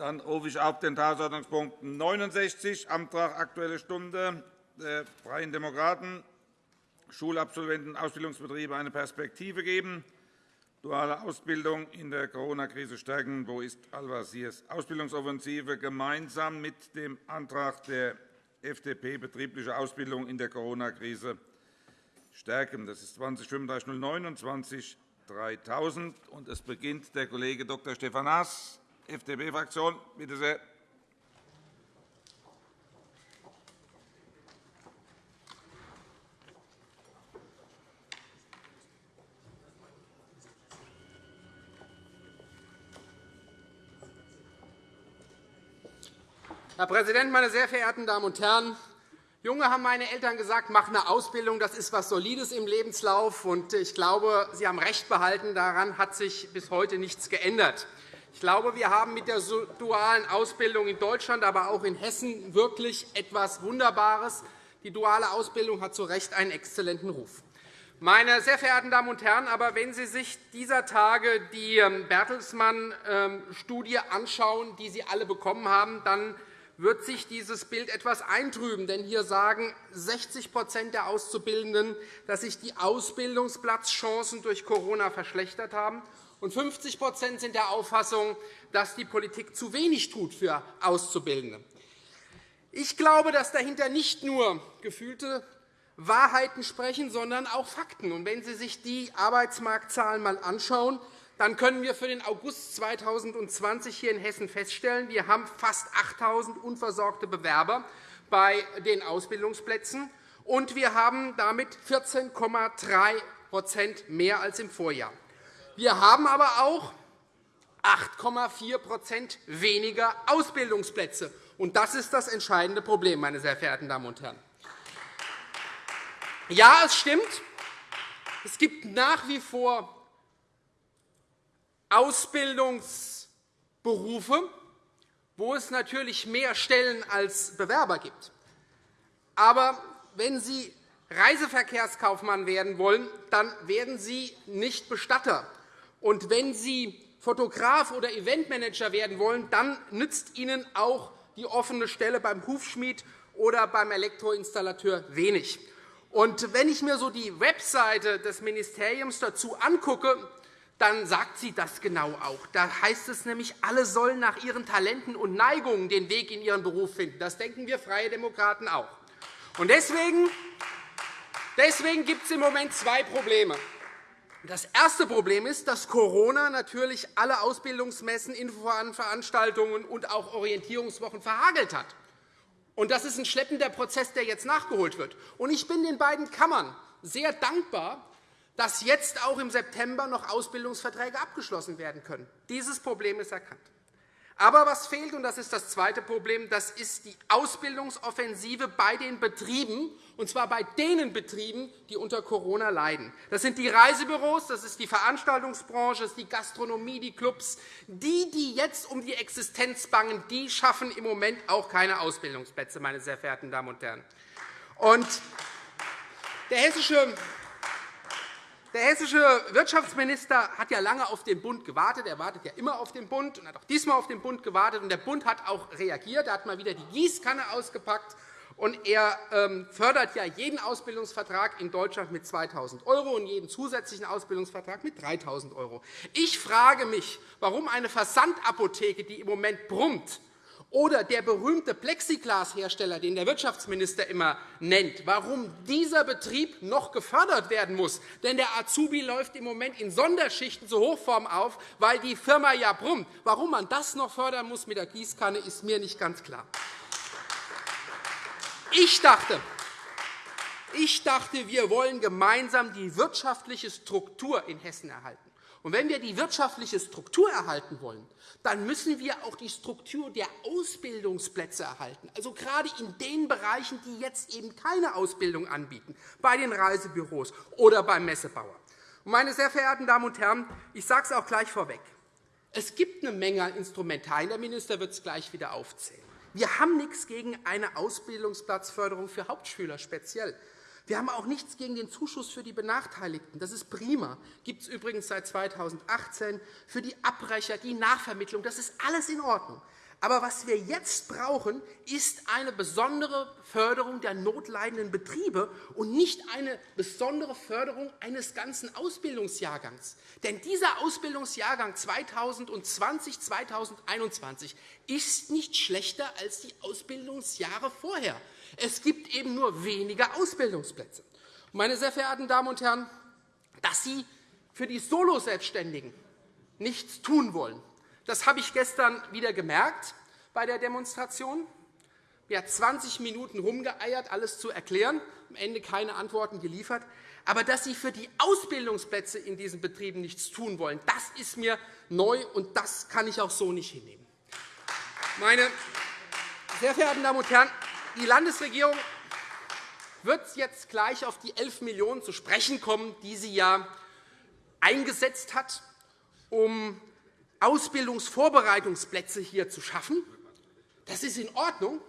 Dann rufe ich auf den Tagesordnungspunkt 69, Antrag Aktuelle Stunde der Freien Demokraten, Schulabsolventen Ausbildungsbetriebe eine Perspektive geben, duale Ausbildung in der Corona-Krise stärken. Wo ist Al-Wasirs Ausbildungsoffensive gemeinsam mit dem Antrag der FDP betriebliche Ausbildung in der Corona-Krise stärken. Das ist 203509 und 20 3000. Es beginnt der Kollege Dr. Stefan Haas, FDP-Fraktion. Bitte sehr. Herr Präsident, meine sehr verehrten Damen und Herren! Junge haben meine Eltern gesagt, mach eine Ausbildung, das ist etwas Solides im Lebenslauf. Und ich glaube, Sie haben recht behalten. Daran hat sich bis heute nichts geändert. Ich glaube, wir haben mit der dualen Ausbildung in Deutschland, aber auch in Hessen wirklich etwas Wunderbares. Die duale Ausbildung hat zu Recht einen exzellenten Ruf. Meine sehr verehrten Damen und Herren, aber wenn Sie sich dieser Tage die ähm, Bertelsmann-Studie ähm, anschauen, die Sie alle bekommen haben, dann wird sich dieses Bild etwas eintrüben. Denn hier sagen 60% der Auszubildenden, dass sich die Ausbildungsplatzchancen durch Corona verschlechtert haben. Und 50% sind der Auffassung, dass die Politik zu wenig tut für Auszubildende. Ich glaube, dass dahinter nicht nur gefühlte Wahrheiten sprechen, sondern auch Fakten. Und wenn Sie sich die Arbeitsmarktzahlen einmal anschauen, dann können wir für den August 2020 hier in Hessen feststellen, wir haben fast 8.000 unversorgte Bewerber bei den Ausbildungsplätzen, und wir haben damit 14,3% mehr als im Vorjahr. Wir haben aber auch 8,4% weniger Ausbildungsplätze. Und das ist das entscheidende Problem, meine sehr verehrten Damen und Herren. Ja, es stimmt, es gibt nach wie vor Ausbildungsberufe, wo es natürlich mehr Stellen als Bewerber gibt. Aber wenn Sie Reiseverkehrskaufmann werden wollen, dann werden Sie nicht Bestatter. Und wenn Sie Fotograf oder Eventmanager werden wollen, dann nützt Ihnen auch die offene Stelle beim Hufschmied oder beim Elektroinstallateur wenig. Und wenn ich mir so die Webseite des Ministeriums dazu angucke, dann sagt sie das genau auch. Da heißt es nämlich, alle sollen nach ihren Talenten und Neigungen den Weg in ihren Beruf finden. Das denken wir Freie Demokraten auch. Und deswegen, deswegen gibt es im Moment zwei Probleme. Das erste Problem ist, dass Corona natürlich alle Ausbildungsmessen, Infoveranstaltungen und auch Orientierungswochen verhagelt hat. Und das ist ein schleppender Prozess, der jetzt nachgeholt wird. Und ich bin den beiden Kammern sehr dankbar, dass jetzt auch im September noch Ausbildungsverträge abgeschlossen werden können. Dieses Problem ist erkannt. Aber was fehlt, und das ist das zweite Problem, das ist die Ausbildungsoffensive bei den Betrieben, und zwar bei den Betrieben, die unter Corona leiden. Das sind die Reisebüros, das ist die Veranstaltungsbranche, das ist die Gastronomie, die Clubs. Die, die jetzt um die Existenz bangen, die schaffen im Moment auch keine Ausbildungsplätze, meine sehr verehrten Damen und Herren. Und der hessische der hessische Wirtschaftsminister hat ja lange auf den Bund gewartet. Er wartet ja immer auf den Bund und hat auch diesmal auf den Bund gewartet. der Bund hat auch reagiert. Er hat mal wieder die Gießkanne ausgepackt. Und er ähm, fördert ja jeden Ausbildungsvertrag in Deutschland mit 2.000 € und jeden zusätzlichen Ausbildungsvertrag mit 3.000 €. Ich frage mich, warum eine Versandapotheke, die im Moment brummt, oder der berühmte Plexiglashersteller, den der Wirtschaftsminister immer nennt, warum dieser Betrieb noch gefördert werden muss. Denn der Azubi läuft im Moment in Sonderschichten zur Hochform auf, weil die Firma ja brummt. Warum man das noch fördern muss mit der Gießkanne, ist mir nicht ganz klar. Ich dachte, ich dachte, wir wollen gemeinsam die wirtschaftliche Struktur in Hessen erhalten. Und wenn wir die wirtschaftliche Struktur erhalten wollen, dann müssen wir auch die Struktur der Ausbildungsplätze erhalten, also gerade in den Bereichen, die jetzt eben keine Ausbildung anbieten, bei den Reisebüros oder beim Messebauer. Meine sehr verehrten Damen und Herren, ich sage es auch gleich vorweg. Es gibt eine Menge Instrumentarien. Der Minister wird es gleich wieder aufzählen. Wir haben nichts gegen eine Ausbildungsplatzförderung für Hauptschüler speziell. Wir haben auch nichts gegen den Zuschuss für die Benachteiligten. Das ist prima. Das gibt es übrigens seit 2018 für die Abbrecher, die Nachvermittlung. Das ist alles in Ordnung. Aber was wir jetzt brauchen, ist eine besondere Förderung der notleidenden Betriebe und nicht eine besondere Förderung eines ganzen Ausbildungsjahrgangs. Denn dieser Ausbildungsjahrgang 2020 2021 ist nicht schlechter als die Ausbildungsjahre vorher. Es gibt eben nur weniger Ausbildungsplätze. Meine sehr verehrten Damen und Herren, dass Sie für die Solo-Selbstständigen nichts tun wollen, das habe ich gestern wieder gemerkt bei der Demonstration. Mir hat 20 Minuten rumgeeiert, alles zu erklären, am Ende keine Antworten geliefert. Aber dass Sie für die Ausbildungsplätze in diesen Betrieben nichts tun wollen, das ist mir neu, und das kann ich auch so nicht hinnehmen. Meine sehr verehrten Damen und Herren, die Landesregierung wird jetzt gleich auf die 11 Millionen € zu sprechen kommen, die sie ja eingesetzt hat, um Ausbildungsvorbereitungsplätze hier zu schaffen. Das ist in Ordnung.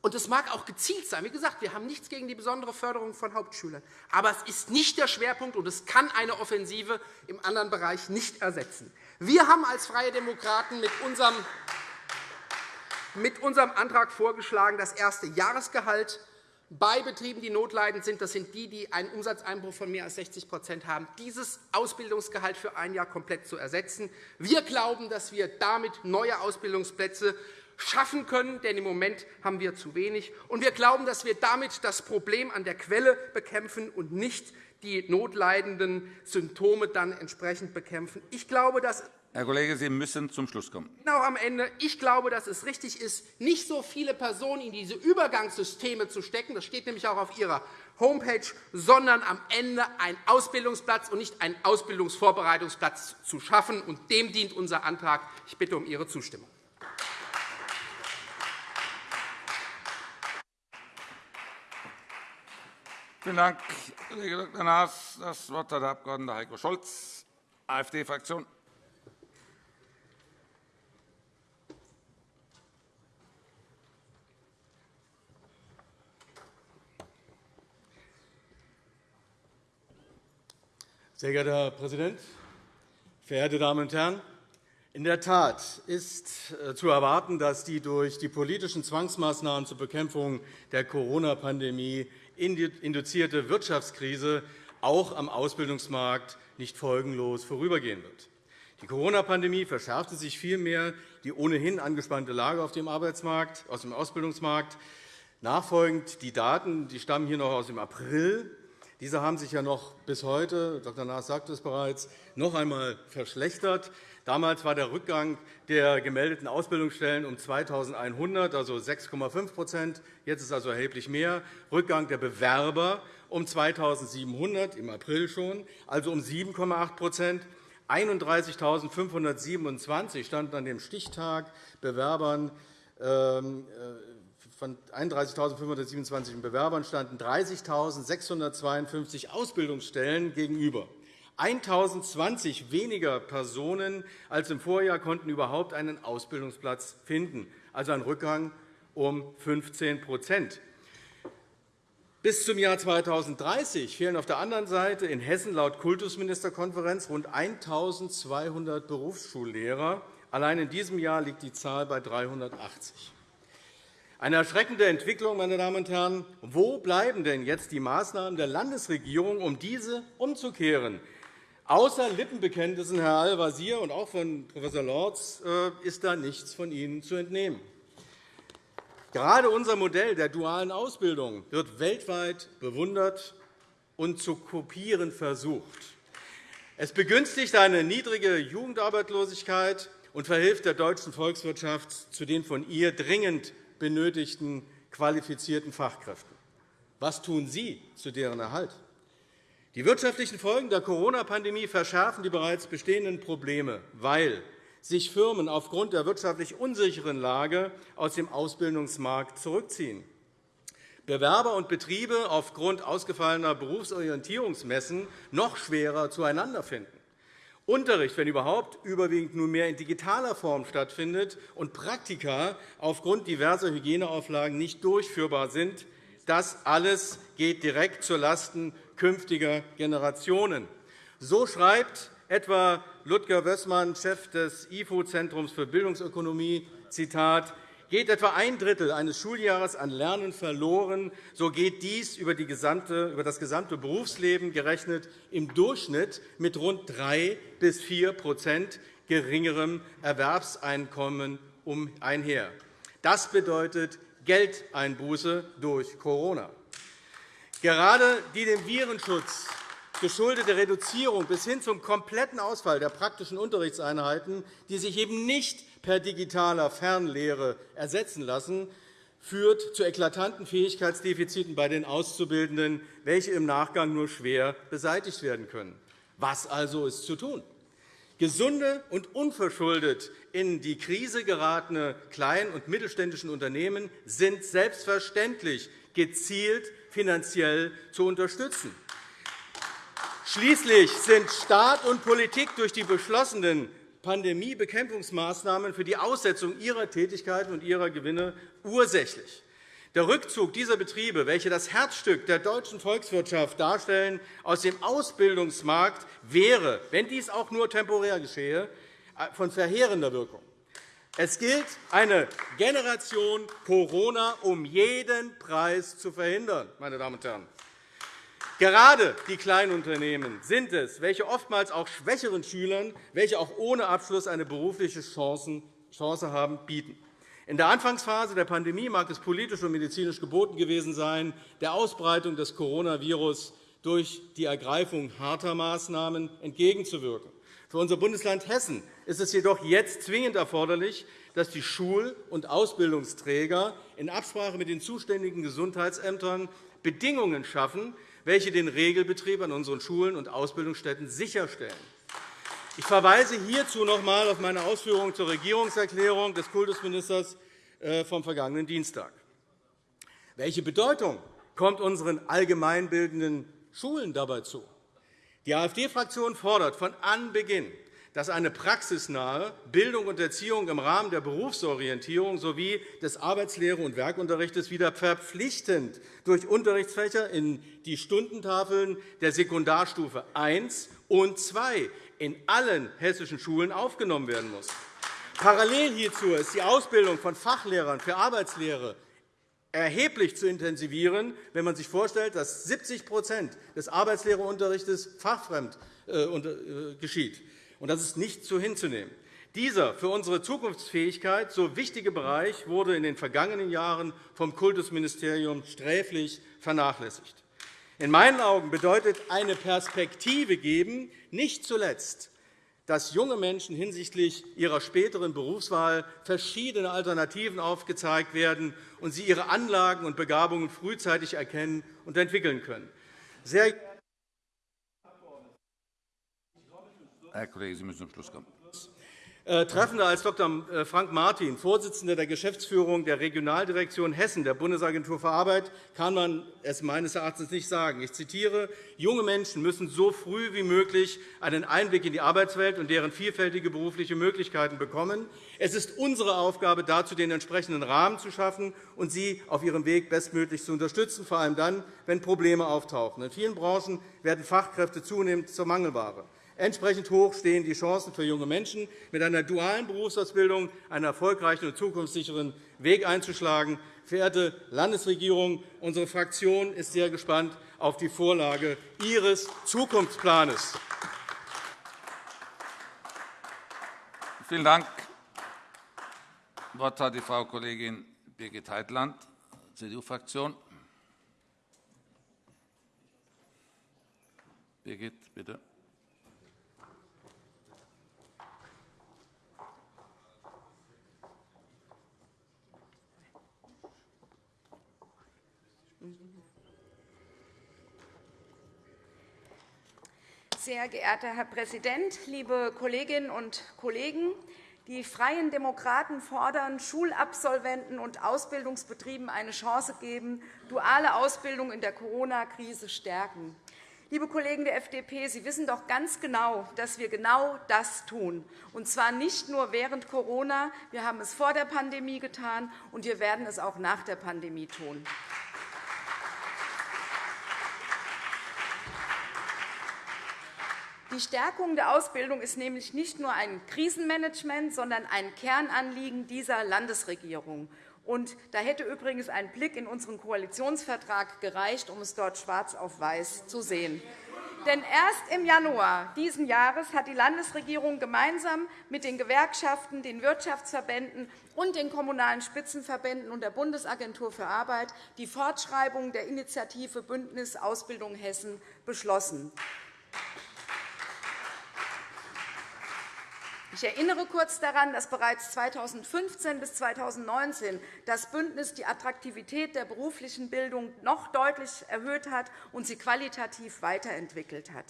Und es mag auch gezielt sein. Wie gesagt, wir haben nichts gegen die besondere Förderung von Hauptschülern. Aber es ist nicht der Schwerpunkt, und es kann eine Offensive im anderen Bereich nicht ersetzen. Wir haben als Freie Demokraten mit unserem mit unserem Antrag vorgeschlagen, das erste Jahresgehalt bei Betrieben, die notleidend sind, das sind die, die einen Umsatzeinbruch von mehr als 60% haben, dieses Ausbildungsgehalt für ein Jahr komplett zu ersetzen. Wir glauben, dass wir damit neue Ausbildungsplätze schaffen können, denn im Moment haben wir zu wenig. Und wir glauben, dass wir damit das Problem an der Quelle bekämpfen und nicht die notleidenden Symptome dann entsprechend bekämpfen. Ich glaube, dass Herr Kollege, Sie müssen zum Schluss kommen. Genau am Ende. Ich glaube, dass es richtig ist, nicht so viele Personen in diese Übergangssysteme zu stecken. Das steht nämlich auch auf Ihrer Homepage, sondern am Ende einen Ausbildungsplatz und nicht einen Ausbildungsvorbereitungsplatz zu schaffen. Und dem dient unser Antrag. Ich bitte um Ihre Zustimmung. Vielen Dank, Kollege Dr. Naas. Das Wort hat der Abg. Heiko Scholz, AfD-Fraktion. Sehr geehrter Herr Präsident, verehrte Damen und Herren! In der Tat ist äh, zu erwarten, dass die durch die politischen Zwangsmaßnahmen zur Bekämpfung der Corona-Pandemie induzierte Wirtschaftskrise auch am Ausbildungsmarkt nicht folgenlos vorübergehen wird. Die Corona-Pandemie verschärfte sich vielmehr die ohnehin angespannte Lage auf dem Arbeitsmarkt, aus dem Ausbildungsmarkt. Nachfolgend die Daten die stammen hier noch aus dem April diese haben sich ja noch bis heute, Dr. Naas sagte es bereits, noch einmal verschlechtert. Damals war der Rückgang der gemeldeten Ausbildungsstellen um 2.100, also 6,5% Jetzt ist also erheblich mehr. Rückgang der Bewerber um 2.700 im April schon, also um 7,8% 31.527 standen an dem Stichtag Bewerbern ähm, äh, von 31.527 Bewerbern standen 30.652 Ausbildungsstellen gegenüber. 1.020 weniger Personen als im Vorjahr konnten überhaupt einen Ausbildungsplatz finden, also ein Rückgang um 15% Bis zum Jahr 2030 fehlen auf der anderen Seite in Hessen laut Kultusministerkonferenz rund 1.200 Berufsschullehrer. Allein in diesem Jahr liegt die Zahl bei 380. Eine erschreckende Entwicklung, meine Damen und Herren. Wo bleiben denn jetzt die Maßnahmen der Landesregierung, um diese umzukehren? Außer Lippenbekenntnissen, Herr Al-Wazir und auch von Prof. Lorz, äh, ist da nichts von Ihnen zu entnehmen. Gerade unser Modell der dualen Ausbildung wird weltweit bewundert und zu kopieren versucht. Es begünstigt eine niedrige Jugendarbeitslosigkeit und verhilft der deutschen Volkswirtschaft zu den von ihr dringend benötigten qualifizierten Fachkräften. Was tun Sie zu deren Erhalt? Die wirtschaftlichen Folgen der Corona-Pandemie verschärfen die bereits bestehenden Probleme, weil sich Firmen aufgrund der wirtschaftlich unsicheren Lage aus dem Ausbildungsmarkt zurückziehen. Bewerber und Betriebe aufgrund ausgefallener Berufsorientierungsmessen noch schwerer zueinander finden. Unterricht, wenn überhaupt, überwiegend nunmehr in digitaler Form stattfindet und Praktika aufgrund diverser Hygieneauflagen nicht durchführbar sind, das alles geht direkt zulasten künftiger Generationen. So schreibt etwa Ludger Wössmann, Chef des IFO-Zentrums für Bildungsökonomie, Zitat, Geht etwa ein Drittel eines Schuljahres an Lernen verloren, so geht dies über, das gesamte Berufsleben gerechnet im Durchschnitt mit rund 3 bis 4% geringerem Erwerbseinkommen einher. Das bedeutet Geldeinbuße durch Corona. Gerade die dem Virenschutz geschuldete Reduzierung bis hin zum kompletten Ausfall der praktischen Unterrichtseinheiten, die sich eben nicht per digitaler Fernlehre ersetzen lassen, führt zu eklatanten Fähigkeitsdefiziten bei den Auszubildenden, welche im Nachgang nur schwer beseitigt werden können. Was also ist zu tun? Gesunde und unverschuldet in die Krise geratene kleinen und mittelständischen Unternehmen sind selbstverständlich gezielt finanziell zu unterstützen. Schließlich sind Staat und Politik durch die beschlossenen Pandemiebekämpfungsmaßnahmen für die Aussetzung ihrer Tätigkeiten und ihrer Gewinne ursächlich. Der Rückzug dieser Betriebe, welche das Herzstück der deutschen Volkswirtschaft darstellen, aus dem Ausbildungsmarkt wäre, wenn dies auch nur temporär geschehe, von verheerender Wirkung. Es gilt, eine Generation Corona um jeden Preis zu verhindern. Meine Damen und Herren. Gerade die Kleinunternehmen sind es, welche oftmals auch schwächeren Schülern, welche auch ohne Abschluss eine berufliche Chance haben, bieten. In der Anfangsphase der Pandemie mag es politisch und medizinisch geboten gewesen sein, der Ausbreitung des Coronavirus durch die Ergreifung harter Maßnahmen entgegenzuwirken. Für unser Bundesland Hessen ist es jedoch jetzt zwingend erforderlich, dass die Schul- und Ausbildungsträger in Absprache mit den zuständigen Gesundheitsämtern Bedingungen schaffen, welche den Regelbetrieb an unseren Schulen und Ausbildungsstätten sicherstellen. Ich verweise hierzu noch einmal auf meine Ausführungen zur Regierungserklärung des Kultusministers äh, vom vergangenen Dienstag. Welche Bedeutung kommt unseren allgemeinbildenden Schulen dabei zu? Die AfD-Fraktion fordert von Anbeginn dass eine praxisnahe Bildung und Erziehung im Rahmen der Berufsorientierung sowie des Arbeitslehre- und Werkunterrichts wieder verpflichtend durch Unterrichtsfächer in die Stundentafeln der Sekundarstufe I und II in allen hessischen Schulen aufgenommen werden muss. Parallel hierzu ist die Ausbildung von Fachlehrern für Arbeitslehre erheblich zu intensivieren, wenn man sich vorstellt, dass 70% des Arbeitslehrerunterrichts fachfremd äh, äh, geschieht. Und das ist nicht so hinzunehmen. Dieser für unsere Zukunftsfähigkeit so wichtige Bereich wurde in den vergangenen Jahren vom Kultusministerium sträflich vernachlässigt. In meinen Augen bedeutet eine Perspektive geben nicht zuletzt, dass junge Menschen hinsichtlich ihrer späteren Berufswahl verschiedene Alternativen aufgezeigt werden und sie ihre Anlagen und Begabungen frühzeitig erkennen und entwickeln können. Sehr Herr Kollege, Sie müssen zum Schluss kommen. Äh, treffender als Dr. Äh, Frank Martin, Vorsitzender der Geschäftsführung der Regionaldirektion Hessen der Bundesagentur für Arbeit, kann man es meines Erachtens nicht sagen. Ich zitiere, junge Menschen müssen so früh wie möglich einen Einblick in die Arbeitswelt und deren vielfältige berufliche Möglichkeiten bekommen. Es ist unsere Aufgabe, dazu den entsprechenden Rahmen zu schaffen und sie auf ihrem Weg bestmöglich zu unterstützen, vor allem dann, wenn Probleme auftauchen. In vielen Branchen werden Fachkräfte zunehmend zur Mangelware. Entsprechend hoch stehen die Chancen für junge Menschen, mit einer dualen Berufsausbildung einen erfolgreichen und zukunftssicheren Weg einzuschlagen. Verehrte Landesregierung, unsere Fraktion ist sehr gespannt auf die Vorlage Ihres Zukunftsplans. Vielen Dank. Das Wort hat die Frau Kollegin Birgit Heitland, CDU-Fraktion. Birgit, bitte. Sehr geehrter Herr Präsident, liebe Kolleginnen und Kollegen! Die Freien Demokraten fordern, Schulabsolventen und Ausbildungsbetrieben eine Chance geben, duale Ausbildung in der Corona-Krise stärken. Liebe Kollegen der FDP, Sie wissen doch ganz genau, dass wir genau das tun, und zwar nicht nur während Corona. Wir haben es vor der Pandemie getan, und wir werden es auch nach der Pandemie tun. Die Stärkung der Ausbildung ist nämlich nicht nur ein Krisenmanagement, sondern ein Kernanliegen dieser Landesregierung. Und da hätte übrigens ein Blick in unseren Koalitionsvertrag gereicht, um es dort schwarz auf weiß zu sehen. Denn erst im Januar dieses Jahres hat die Landesregierung gemeinsam mit den Gewerkschaften, den Wirtschaftsverbänden und den Kommunalen Spitzenverbänden und der Bundesagentur für Arbeit die Fortschreibung der Initiative Bündnis Ausbildung Hessen beschlossen. Ich erinnere kurz daran, dass bereits 2015 bis 2019 das Bündnis die Attraktivität der beruflichen Bildung noch deutlich erhöht hat und sie qualitativ weiterentwickelt hat.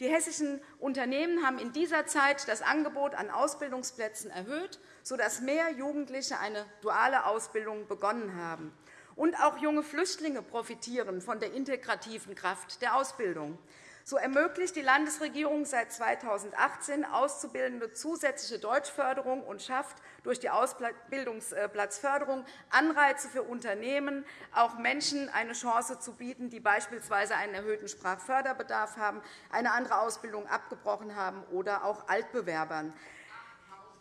Die hessischen Unternehmen haben in dieser Zeit das Angebot an Ausbildungsplätzen erhöht, sodass mehr Jugendliche eine duale Ausbildung begonnen haben. Und auch junge Flüchtlinge profitieren von der integrativen Kraft der Ausbildung. So ermöglicht die Landesregierung seit 2018 Auszubildende zusätzliche Deutschförderung und schafft durch die Ausbildungsplatzförderung Anreize für Unternehmen, auch Menschen eine Chance zu bieten, die beispielsweise einen erhöhten Sprachförderbedarf haben, eine andere Ausbildung abgebrochen haben oder auch Altbewerbern.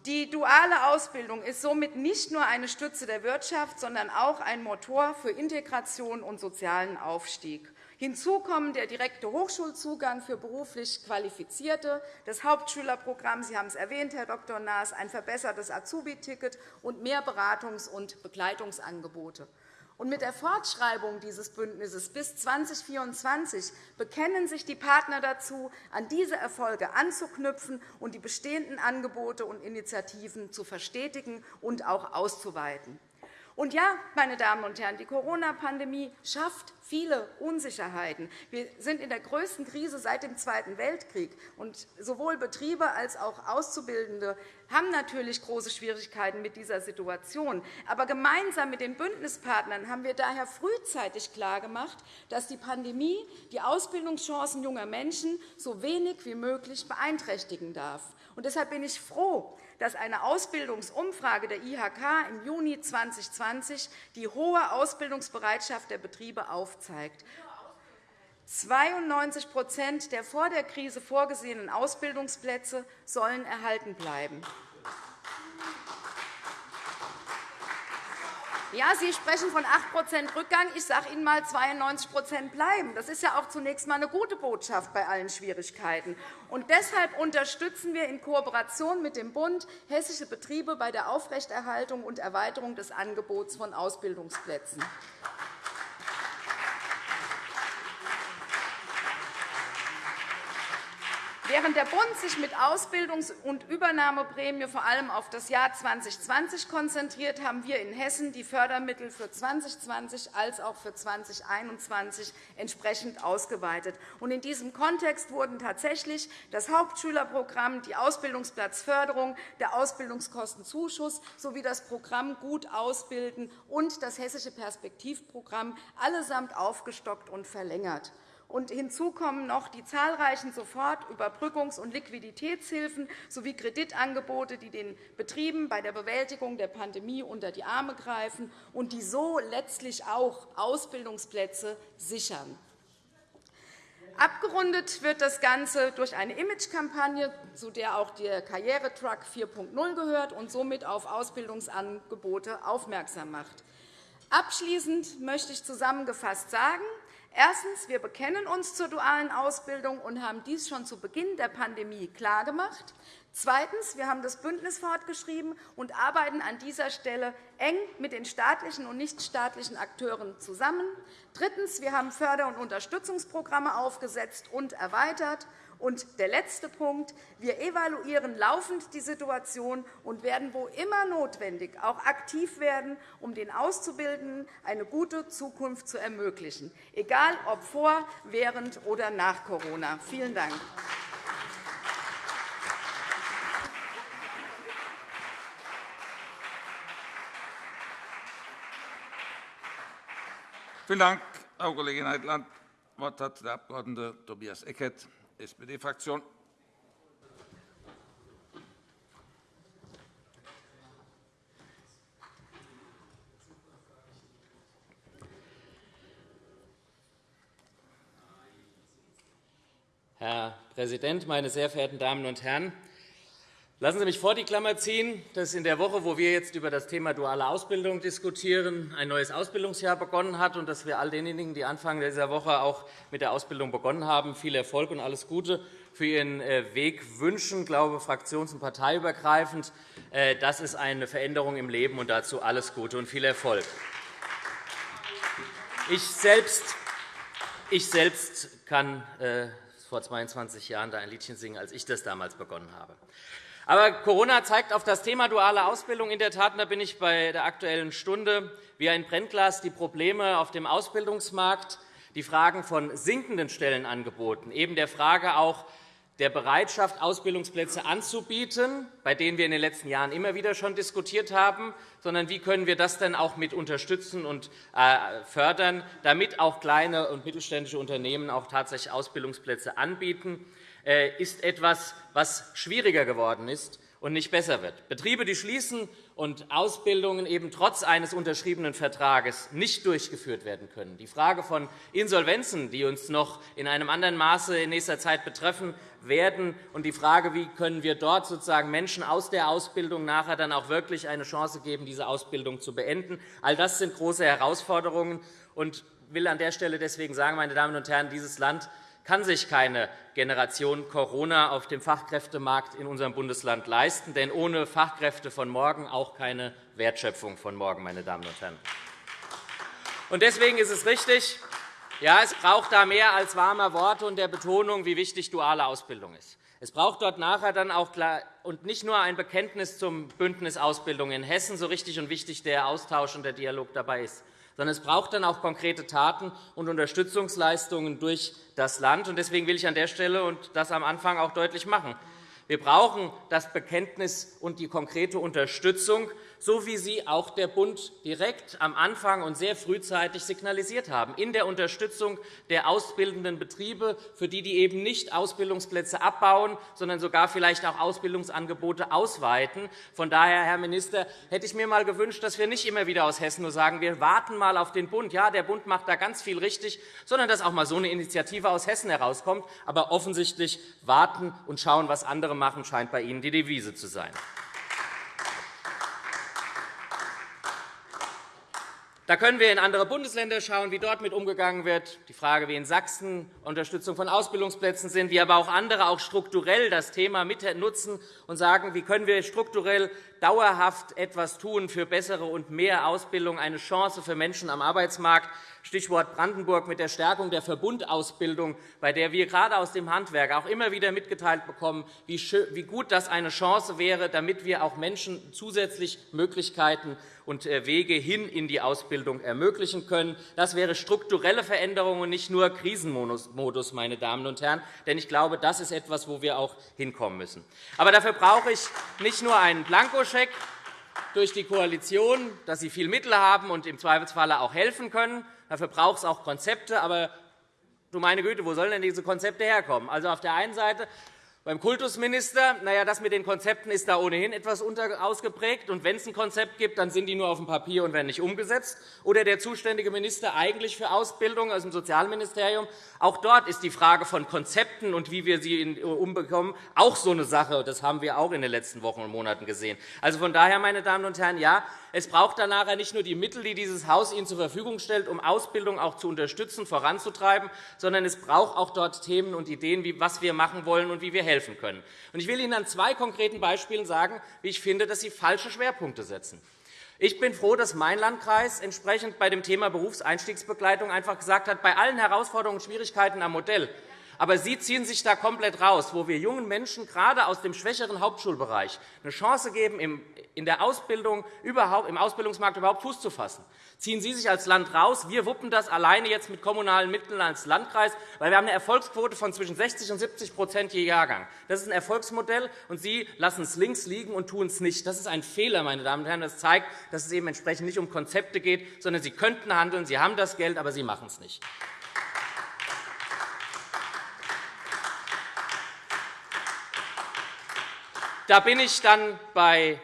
Die duale Ausbildung ist somit nicht nur eine Stütze der Wirtschaft, sondern auch ein Motor für Integration und sozialen Aufstieg. Hinzu kommen der direkte Hochschulzugang für beruflich Qualifizierte, das Hauptschülerprogramm, Sie haben es erwähnt, Herr Dr. Naas, ein verbessertes Azubi-Ticket und mehr Beratungs- und Begleitungsangebote. Und mit der Fortschreibung dieses Bündnisses bis 2024 bekennen sich die Partner dazu, an diese Erfolge anzuknüpfen und die bestehenden Angebote und Initiativen zu verstetigen und auch auszuweiten. Und ja, meine Damen und Herren, die Corona-Pandemie schafft viele Unsicherheiten. Wir sind in der größten Krise seit dem Zweiten Weltkrieg. Und sowohl Betriebe als auch Auszubildende haben natürlich große Schwierigkeiten mit dieser Situation. Aber gemeinsam mit den Bündnispartnern haben wir daher frühzeitig klargemacht, dass die Pandemie die Ausbildungschancen junger Menschen so wenig wie möglich beeinträchtigen darf. Und deshalb bin ich froh, dass eine Ausbildungsumfrage der IHK im Juni 2020 die hohe Ausbildungsbereitschaft der Betriebe aufzeigt. 92% der vor der Krise vorgesehenen Ausbildungsplätze sollen erhalten bleiben. Ja, Sie sprechen von 8% Rückgang. Ich sage Ihnen einmal, 92% bleiben. Das ist ja auch zunächst einmal eine gute Botschaft bei allen Schwierigkeiten. Und deshalb unterstützen wir in Kooperation mit dem Bund hessische Betriebe bei der Aufrechterhaltung und Erweiterung des Angebots von Ausbildungsplätzen. Während der Bund sich mit Ausbildungs- und Übernahmeprämie vor allem auf das Jahr 2020 konzentriert, haben wir in Hessen die Fördermittel für 2020 als auch für 2021 entsprechend ausgeweitet. In diesem Kontext wurden tatsächlich das Hauptschülerprogramm, die Ausbildungsplatzförderung, der Ausbildungskostenzuschuss sowie das Programm Gut ausbilden und das Hessische Perspektivprogramm allesamt aufgestockt und verlängert. Hinzu kommen noch die zahlreichen Sofort-, Überbrückungs- und Liquiditätshilfen sowie Kreditangebote, die den Betrieben bei der Bewältigung der Pandemie unter die Arme greifen und die so letztlich auch Ausbildungsplätze sichern. Abgerundet wird das Ganze durch eine Imagekampagne, zu der auch der Karrieretruck 4.0 gehört und somit auf Ausbildungsangebote aufmerksam macht. Abschließend möchte ich zusammengefasst sagen, Erstens. Wir bekennen uns zur dualen Ausbildung und haben dies schon zu Beginn der Pandemie klargemacht. Zweitens. Wir haben das Bündnis fortgeschrieben und arbeiten an dieser Stelle eng mit den staatlichen und nichtstaatlichen Akteuren zusammen. Drittens. Wir haben Förder- und Unterstützungsprogramme aufgesetzt und erweitert. Und der letzte Punkt. Wir evaluieren laufend die Situation und werden, wo immer notwendig, auch aktiv werden, um den Auszubildenden eine gute Zukunft zu ermöglichen, egal ob vor, während oder nach Corona. Vielen Dank. Vielen Dank, Frau Kollegin Heitland. Das Wort hat der Abg. Tobias Eckert, SPD-Fraktion. Herr Präsident, meine sehr verehrten Damen und Herren! Lassen Sie mich vor die Klammer ziehen, dass in der Woche, wo wir jetzt über das Thema duale Ausbildung diskutieren, ein neues Ausbildungsjahr begonnen hat und dass wir all denjenigen, die Anfang dieser Woche auch mit der Ausbildung begonnen haben, viel Erfolg und alles Gute für Ihren äh, Weg wünschen, ich glaube fraktions- und parteiübergreifend. Äh, das ist eine Veränderung im Leben, und dazu alles Gute und viel Erfolg. Ich selbst, ich selbst kann äh, vor 22 Jahren da ein Liedchen singen, als ich das damals begonnen habe. Aber Corona zeigt auf das Thema duale Ausbildung in der Tat, da bin ich bei der Aktuellen Stunde, wie ein Brennglas die Probleme auf dem Ausbildungsmarkt, die Fragen von sinkenden Stellenangeboten, eben der Frage auch der Bereitschaft, Ausbildungsplätze anzubieten, bei denen wir in den letzten Jahren immer wieder schon diskutiert haben, sondern wie können wir das denn auch mit unterstützen und äh, fördern, damit auch kleine und mittelständische Unternehmen auch tatsächlich Ausbildungsplätze anbieten. Äh, ist etwas, was schwieriger geworden ist und nicht besser wird. Betriebe, die schließen und Ausbildungen eben trotz eines unterschriebenen Vertrages nicht durchgeführt werden können. Die Frage von Insolvenzen, die uns noch in einem anderen Maße in nächster Zeit betreffen werden, und die Frage, wie können wir dort sozusagen Menschen aus der Ausbildung nachher dann auch wirklich eine Chance geben, diese Ausbildung zu beenden. All das sind große Herausforderungen. Und ich will an der Stelle deswegen sagen, meine Damen und Herren, dieses Land kann sich keine Generation Corona auf dem Fachkräftemarkt in unserem Bundesland leisten. Denn ohne Fachkräfte von morgen auch keine Wertschöpfung von morgen. Meine Damen und Herren. Deswegen ist es richtig, ja, es braucht da mehr als warme Worte und der Betonung, wie wichtig duale Ausbildung ist. Es braucht dort nachher dann auch klar, und nicht nur ein Bekenntnis zum Bündnis Ausbildung in Hessen, so richtig und wichtig der Austausch und der Dialog dabei ist, sondern es braucht dann auch konkrete Taten und Unterstützungsleistungen durch das Land. Deswegen will ich an der Stelle und das am Anfang auch deutlich machen. Wir brauchen das Bekenntnis und die konkrete Unterstützung so wie sie auch der Bund direkt am Anfang und sehr frühzeitig signalisiert haben, in der Unterstützung der ausbildenden Betriebe, für die die eben nicht Ausbildungsplätze abbauen, sondern sogar vielleicht auch Ausbildungsangebote ausweiten. Von daher, Herr Minister, hätte ich mir einmal gewünscht, dass wir nicht immer wieder aus Hessen nur sagen, wir warten mal auf den Bund. Ja, der Bund macht da ganz viel richtig, sondern dass auch einmal so eine Initiative aus Hessen herauskommt. Aber offensichtlich warten und schauen, was andere machen, scheint bei Ihnen die Devise zu sein. Da können wir in andere Bundesländer schauen, wie dort mit umgegangen wird. Die Frage, wie in Sachsen Unterstützung von Ausbildungsplätzen sind, wie aber auch andere auch strukturell das Thema mit nutzen und sagen, wie können wir strukturell dauerhaft etwas tun für bessere und mehr Ausbildung, eine Chance für Menschen am Arbeitsmarkt. Stichwort Brandenburg mit der Stärkung der Verbundausbildung, bei der wir gerade aus dem Handwerk auch immer wieder mitgeteilt bekommen, wie gut das eine Chance wäre, damit wir auch Menschen zusätzlich Möglichkeiten und äh, Wege hin in die Ausbildung ermöglichen können. Das wäre strukturelle Veränderung und nicht nur Krisenmodus, meine Damen und Herren. Denn ich glaube, das ist etwas, wo wir auch hinkommen müssen. Aber dafür brauche ich nicht nur einen Blankoscheck, durch die Koalition, dass sie viel Mittel haben und im Zweifelsfall auch helfen können. Dafür braucht es auch Konzepte. Aber du meine Güte, wo sollen denn diese Konzepte herkommen? Also auf der einen Seite beim Kultusminister, na ja, das mit den Konzepten ist da ohnehin etwas ausgeprägt. Und wenn es ein Konzept gibt, dann sind die nur auf dem Papier und werden nicht umgesetzt. Oder der zuständige Minister eigentlich für Ausbildung aus dem Sozialministerium. Auch dort ist die Frage von Konzepten und wie wir sie umbekommen auch so eine Sache. Das haben wir auch in den letzten Wochen und Monaten gesehen. Also von daher, meine Damen und Herren, ja, es braucht dann nachher nicht nur die Mittel, die dieses Haus Ihnen zur Verfügung stellt, um Ausbildung auch zu unterstützen, voranzutreiben, sondern es braucht auch dort Themen und Ideen, was wir machen wollen und wie wir helfen helfen können. Ich will Ihnen an zwei konkreten Beispielen sagen, wie ich finde, dass Sie falsche Schwerpunkte setzen. Ich bin froh, dass mein Landkreis entsprechend bei dem Thema Berufseinstiegsbegleitung einfach gesagt hat, bei allen Herausforderungen und Schwierigkeiten am Modell aber Sie ziehen sich da komplett raus, wo wir jungen Menschen gerade aus dem schwächeren Hauptschulbereich eine Chance geben, in der Ausbildung überhaupt, im Ausbildungsmarkt überhaupt Fuß zu fassen. Ziehen Sie sich als Land raus. Wir wuppen das alleine jetzt mit kommunalen Mitteln als Landkreis, weil wir haben eine Erfolgsquote von zwischen 60 und 70% je Jahrgang. Das ist ein Erfolgsmodell, und Sie lassen es links liegen und tun es nicht. Das ist ein Fehler, meine Damen und Herren. Das zeigt, dass es eben entsprechend nicht um Konzepte geht, sondern Sie könnten handeln, Sie haben das Geld, aber Sie machen es nicht. Da bin ich dann bei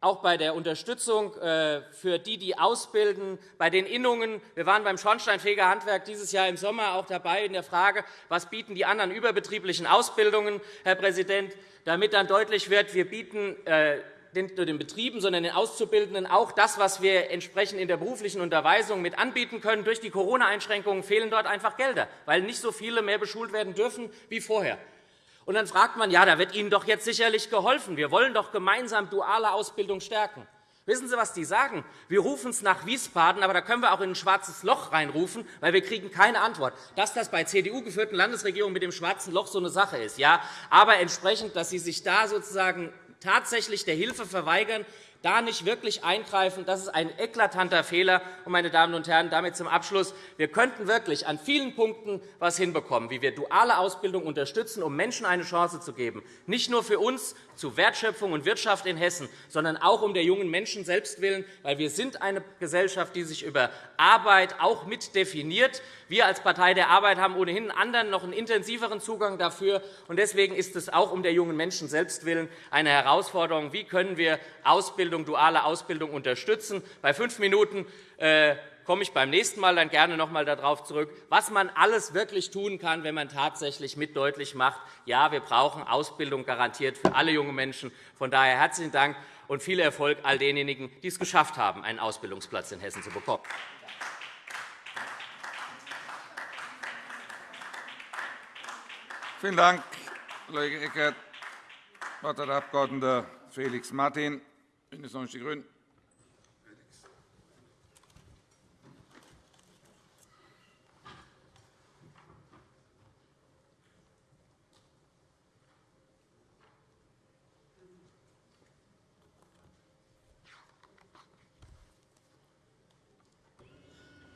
auch bei der Unterstützung äh, für die, die ausbilden, bei den Innungen. Wir waren beim Schornsteinfegerhandwerk dieses Jahr im Sommer auch dabei in der Frage, was bieten die anderen überbetrieblichen Ausbildungen, Herr Präsident, damit dann deutlich wird, wir bieten äh, nicht nur den Betrieben, sondern den Auszubildenden auch das, was wir entsprechend in der beruflichen Unterweisung mit anbieten können. Durch die Corona-Einschränkungen fehlen dort einfach Gelder, weil nicht so viele mehr beschult werden dürfen wie vorher. Und dann fragt man, ja, da wird Ihnen doch jetzt sicherlich geholfen. Wir wollen doch gemeinsam duale Ausbildung stärken. Wissen Sie, was die sagen? Wir rufen es nach Wiesbaden, aber da können wir auch in ein schwarzes Loch reinrufen, weil wir kriegen keine Antwort. Dass das bei CDU-geführten Landesregierungen mit dem schwarzen Loch so eine Sache ist, ja, aber entsprechend, dass Sie sich da sozusagen tatsächlich der Hilfe verweigern, da nicht wirklich eingreifen. Das ist ein eklatanter Fehler. meine Damen und Herren, damit zum Abschluss. Wir könnten wirklich an vielen Punkten etwas hinbekommen, wie wir duale Ausbildung unterstützen, um Menschen eine Chance zu geben, nicht nur für uns zu Wertschöpfung und Wirtschaft in Hessen, sondern auch um der jungen Menschen selbst willen, weil wir sind eine Gesellschaft, die sich über Arbeit auch mit definiert. Wir als Partei der Arbeit haben ohnehin anderen noch einen intensiveren Zugang dafür. Deswegen ist es auch um der jungen Menschen selbst willen eine Herausforderung. Wie können wir Ausbildung, duale Ausbildung unterstützen? Bei fünf Minuten äh, komme ich beim nächsten Mal dann gerne noch einmal darauf zurück, was man alles wirklich tun kann, wenn man tatsächlich mit deutlich macht, ja, wir brauchen Ausbildung garantiert für alle jungen Menschen. Von daher herzlichen Dank und viel Erfolg all denjenigen, die es geschafft haben, einen Ausbildungsplatz in Hessen zu bekommen. Vielen Dank, Kollege Eckert. Das Wort hat der Abg. Felix Martin, BÜNDNIS 90 die GRÜNEN.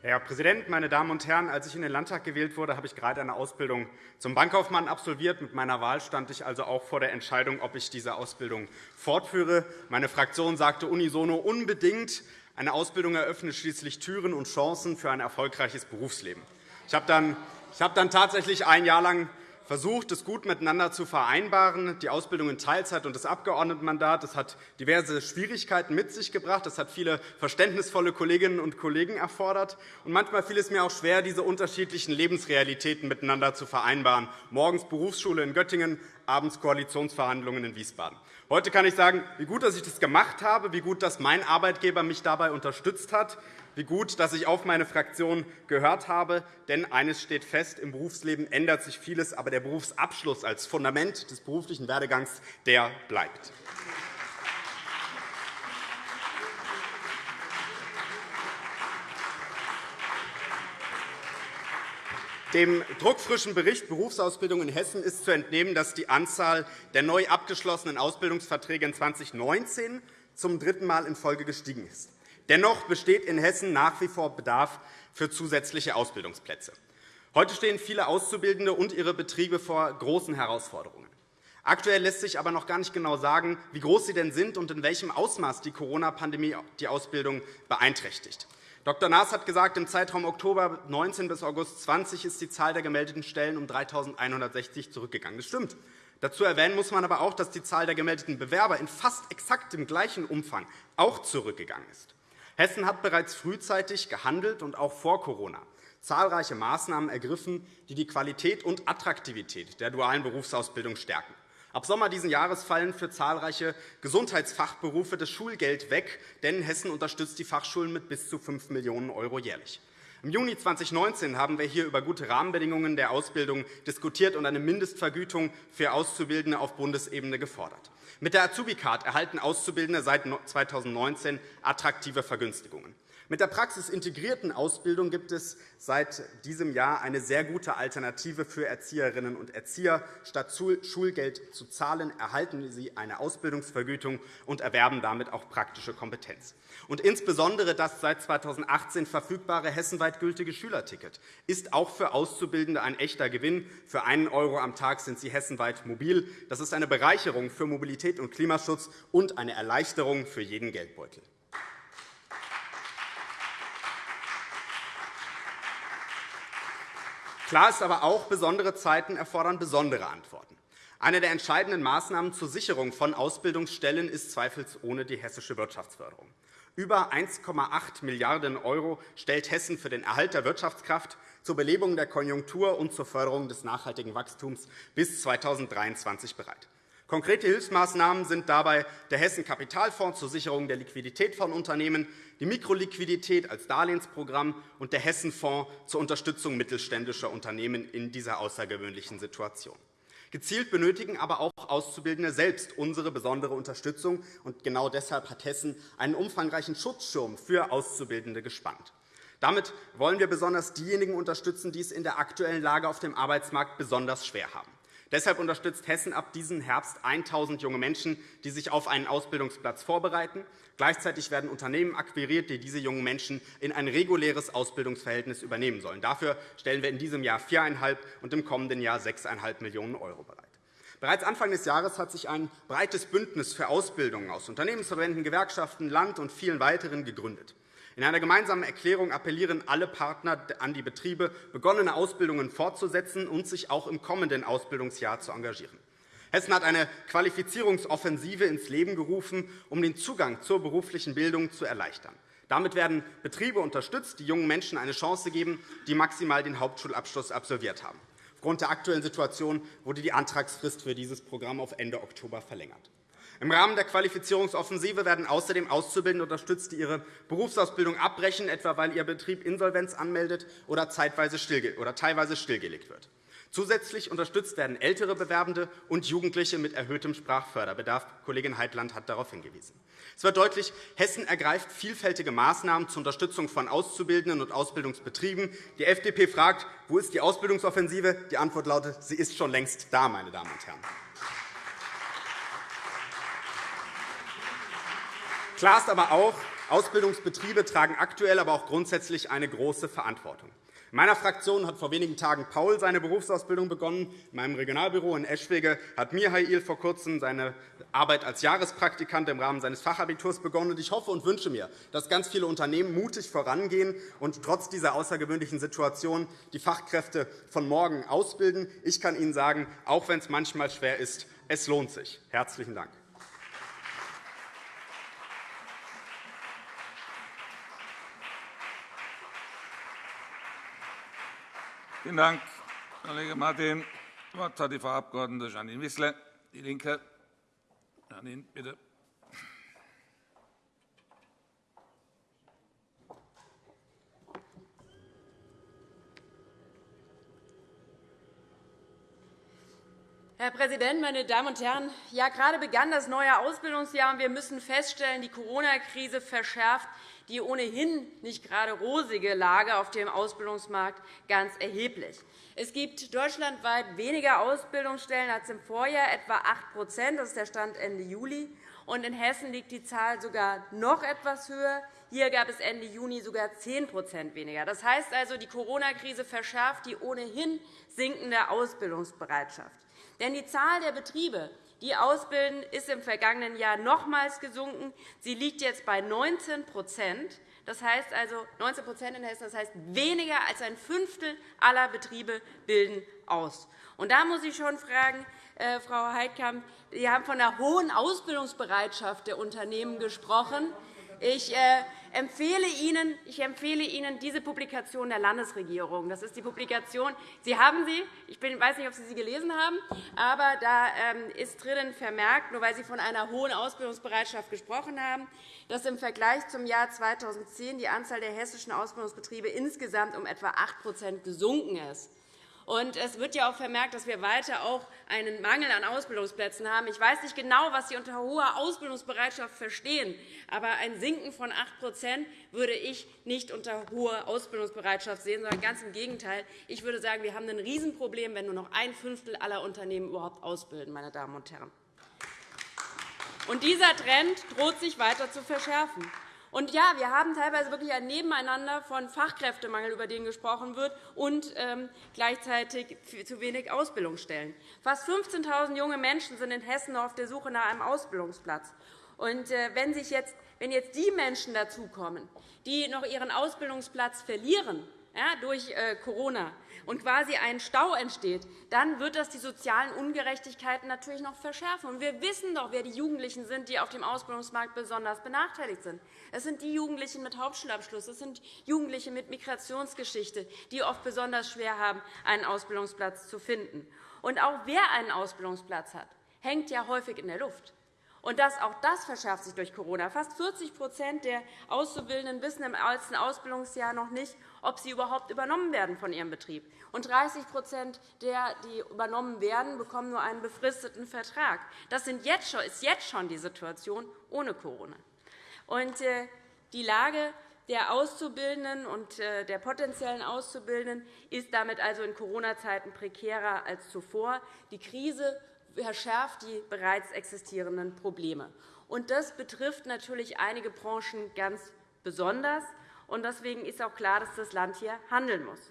Herr Präsident, meine Damen und Herren! Als ich in den Landtag gewählt wurde, habe ich gerade eine Ausbildung zum Bankkaufmann absolviert. Mit meiner Wahl stand ich also auch vor der Entscheidung, ob ich diese Ausbildung fortführe. Meine Fraktion sagte unisono unbedingt. Eine Ausbildung eröffnet schließlich Türen und Chancen für ein erfolgreiches Berufsleben. Ich habe dann, tatsächlich ein Jahr lang versucht, es gut miteinander zu vereinbaren. Die Ausbildung in Teilzeit und das Abgeordnetenmandat das hat diverse Schwierigkeiten mit sich gebracht. Das hat viele verständnisvolle Kolleginnen und Kollegen erfordert. Und manchmal fiel es mir auch schwer, diese unterschiedlichen Lebensrealitäten miteinander zu vereinbaren. Morgens Berufsschule in Göttingen, abends Koalitionsverhandlungen in Wiesbaden. Heute kann ich sagen, wie gut, dass ich das gemacht habe, wie gut, dass mein Arbeitgeber mich dabei unterstützt hat wie gut, dass ich auf meine Fraktion gehört habe. Denn eines steht fest, im Berufsleben ändert sich vieles, aber der Berufsabschluss als Fundament des beruflichen Werdegangs der bleibt. Dem druckfrischen Bericht Berufsausbildung in Hessen ist zu entnehmen, dass die Anzahl der neu abgeschlossenen Ausbildungsverträge in 2019 zum dritten Mal in Folge gestiegen ist. Dennoch besteht in Hessen nach wie vor Bedarf für zusätzliche Ausbildungsplätze. Heute stehen viele Auszubildende und ihre Betriebe vor großen Herausforderungen. Aktuell lässt sich aber noch gar nicht genau sagen, wie groß sie denn sind und in welchem Ausmaß die Corona-Pandemie die Ausbildung beeinträchtigt. Dr. Naas hat gesagt, im Zeitraum Oktober 19 bis August 20 ist die Zahl der gemeldeten Stellen um 3.160 zurückgegangen. Das stimmt. Dazu erwähnen muss man aber auch, dass die Zahl der gemeldeten Bewerber in fast exakt dem gleichen Umfang auch zurückgegangen ist. Hessen hat bereits frühzeitig gehandelt und auch vor Corona zahlreiche Maßnahmen ergriffen, die die Qualität und Attraktivität der dualen Berufsausbildung stärken. Ab Sommer dieses Jahres fallen für zahlreiche Gesundheitsfachberufe das Schulgeld weg, denn Hessen unterstützt die Fachschulen mit bis zu 5 Millionen € jährlich. Im Juni 2019 haben wir hier über gute Rahmenbedingungen der Ausbildung diskutiert und eine Mindestvergütung für Auszubildende auf Bundesebene gefordert. Mit der Azubi-Card erhalten Auszubildende seit 2019 attraktive Vergünstigungen. Mit der praxisintegrierten Ausbildung gibt es seit diesem Jahr eine sehr gute Alternative für Erzieherinnen und Erzieher. Statt Schulgeld zu zahlen, erhalten sie eine Ausbildungsvergütung und erwerben damit auch praktische Kompetenz. Und insbesondere das seit 2018 verfügbare hessenweit gültige Schülerticket ist auch für Auszubildende ein echter Gewinn. Für einen € am Tag sind sie hessenweit mobil. Das ist eine Bereicherung für Mobilität und Klimaschutz und eine Erleichterung für jeden Geldbeutel. Klar ist aber auch, besondere Zeiten erfordern besondere Antworten. Eine der entscheidenden Maßnahmen zur Sicherung von Ausbildungsstellen ist zweifelsohne die hessische Wirtschaftsförderung. Über 1,8 Milliarden € stellt Hessen für den Erhalt der Wirtschaftskraft, zur Belebung der Konjunktur und zur Förderung des nachhaltigen Wachstums bis 2023 bereit. Konkrete Hilfsmaßnahmen sind dabei der Hessen-Kapitalfonds zur Sicherung der Liquidität von Unternehmen, die Mikroliquidität als Darlehensprogramm und der Hessen-Fonds zur Unterstützung mittelständischer Unternehmen in dieser außergewöhnlichen Situation. Gezielt benötigen aber auch Auszubildende selbst unsere besondere Unterstützung. und Genau deshalb hat Hessen einen umfangreichen Schutzschirm für Auszubildende gespannt. Damit wollen wir besonders diejenigen unterstützen, die es in der aktuellen Lage auf dem Arbeitsmarkt besonders schwer haben. Deshalb unterstützt Hessen ab diesem Herbst 1.000 junge Menschen, die sich auf einen Ausbildungsplatz vorbereiten. Gleichzeitig werden Unternehmen akquiriert, die diese jungen Menschen in ein reguläres Ausbildungsverhältnis übernehmen sollen. Dafür stellen wir in diesem Jahr 4,5 und im kommenden Jahr 6,5 Millionen € bereit. Bereits Anfang des Jahres hat sich ein breites Bündnis für Ausbildungen aus Unternehmensverbänden, Gewerkschaften, Land und vielen weiteren gegründet. In einer gemeinsamen Erklärung appellieren alle Partner an die Betriebe, begonnene Ausbildungen fortzusetzen und sich auch im kommenden Ausbildungsjahr zu engagieren. Hessen hat eine Qualifizierungsoffensive ins Leben gerufen, um den Zugang zur beruflichen Bildung zu erleichtern. Damit werden Betriebe unterstützt, die jungen Menschen eine Chance geben, die maximal den Hauptschulabschluss absolviert haben. Aufgrund der aktuellen Situation wurde die Antragsfrist für dieses Programm auf Ende Oktober verlängert. Im Rahmen der Qualifizierungsoffensive werden außerdem Auszubildende unterstützt, die ihre Berufsausbildung abbrechen, etwa weil ihr Betrieb Insolvenz anmeldet oder teilweise stillgelegt wird. Zusätzlich unterstützt werden ältere Bewerbende und Jugendliche mit erhöhtem Sprachförderbedarf. Kollegin Heitland hat darauf hingewiesen. Es wird deutlich, Hessen ergreift vielfältige Maßnahmen zur Unterstützung von Auszubildenden und Ausbildungsbetrieben. Die FDP fragt, wo ist die Ausbildungsoffensive? Die Antwort lautet, sie ist schon längst da, meine Damen und Herren. Klar ist aber auch, Ausbildungsbetriebe tragen aktuell, aber auch grundsätzlich eine große Verantwortung. In meiner Fraktion hat vor wenigen Tagen Paul seine Berufsausbildung begonnen. In meinem Regionalbüro in Eschwege hat Mihail vor kurzem seine Arbeit als Jahrespraktikant im Rahmen seines Fachabiturs begonnen. Ich hoffe und wünsche mir, dass ganz viele Unternehmen mutig vorangehen und trotz dieser außergewöhnlichen Situation die Fachkräfte von morgen ausbilden. Ich kann Ihnen sagen, auch wenn es manchmal schwer ist, es lohnt sich. – Herzlichen Dank. Vielen Dank, Kollege Martin. Das Wort hat die Frau Abg. Janine Wissler, DIE LINKE. Janine, bitte. Herr Präsident, meine Damen und Herren! Ja, gerade begann das neue Ausbildungsjahr, und wir müssen feststellen, die Corona-Krise verschärft die ohnehin nicht gerade rosige Lage auf dem Ausbildungsmarkt ganz erheblich. Es gibt deutschlandweit weniger Ausbildungsstellen als im Vorjahr, etwa 8 Das ist der Stand Ende Juli. Und in Hessen liegt die Zahl sogar noch etwas höher. Hier gab es Ende Juni sogar 10% weniger. Das heißt also, die Corona-Krise verschärft die ohnehin sinkende Ausbildungsbereitschaft. Denn die Zahl der Betriebe, die ausbilden, ist im vergangenen Jahr nochmals gesunken. Sie liegt jetzt bei 19 das heißt also 19% in Hessen, das heißt weniger als ein Fünftel aller Betriebe bilden aus. Und da muss ich schon fragen, äh, Frau Heidkamp, Sie haben von einer hohen Ausbildungsbereitschaft der Unternehmen gesprochen. Ich äh, empfehle Ihnen, ich empfehle Ihnen diese Publikation der Landesregierung. Das ist die Publikation. Sie haben sie. Ich weiß nicht, ob Sie sie gelesen haben, aber da ähm, ist drinnen vermerkt, nur weil Sie von einer hohen Ausbildungsbereitschaft gesprochen haben, dass im Vergleich zum Jahr 2010 die Anzahl der hessischen Ausbildungsbetriebe insgesamt um etwa 8% gesunken ist. Und es wird ja auch vermerkt, dass wir weiter auch einen Mangel an Ausbildungsplätzen haben. Ich weiß nicht genau, was Sie unter hoher Ausbildungsbereitschaft verstehen. Aber ein Sinken von 8% würde ich nicht unter hoher Ausbildungsbereitschaft sehen, sondern ganz im Gegenteil. Ich würde sagen, wir haben ein Riesenproblem, wenn nur noch ein Fünftel aller Unternehmen überhaupt ausbilden. Meine Damen und Herren. Und dieser Trend droht sich weiter zu verschärfen. Und ja, wir haben teilweise wirklich ein Nebeneinander von Fachkräftemangel, über den gesprochen wird, und ähm, gleichzeitig zu wenig Ausbildungsstellen. Fast 15.000 junge Menschen sind in Hessen auf der Suche nach einem Ausbildungsplatz. Und äh, wenn, sich jetzt, wenn jetzt die Menschen dazukommen, die noch ihren Ausbildungsplatz verlieren, ja, durch äh, Corona und quasi ein Stau entsteht, dann wird das die sozialen Ungerechtigkeiten natürlich noch verschärfen. Und wir wissen doch, wer die Jugendlichen sind, die auf dem Ausbildungsmarkt besonders benachteiligt sind. Es sind die Jugendlichen mit Hauptschulabschluss, es sind Jugendliche mit Migrationsgeschichte, die oft besonders schwer haben, einen Ausbildungsplatz zu finden. Und auch wer einen Ausbildungsplatz hat, hängt ja häufig in der Luft. Und das, auch das verschärft sich durch Corona. Fast 40% der Auszubildenden wissen im ersten Ausbildungsjahr noch nicht, ob sie überhaupt übernommen werden von ihrem Betrieb. Und 30% der, die übernommen werden, bekommen nur einen befristeten Vertrag. Das ist jetzt schon die Situation ohne Corona. Und äh, die Lage der Auszubildenden und äh, der potenziellen Auszubildenden ist damit also in Corona-Zeiten prekärer als zuvor. Die Krise verschärft die bereits existierenden Probleme. das betrifft natürlich einige Branchen ganz besonders. Deswegen ist auch klar, dass das Land hier handeln muss.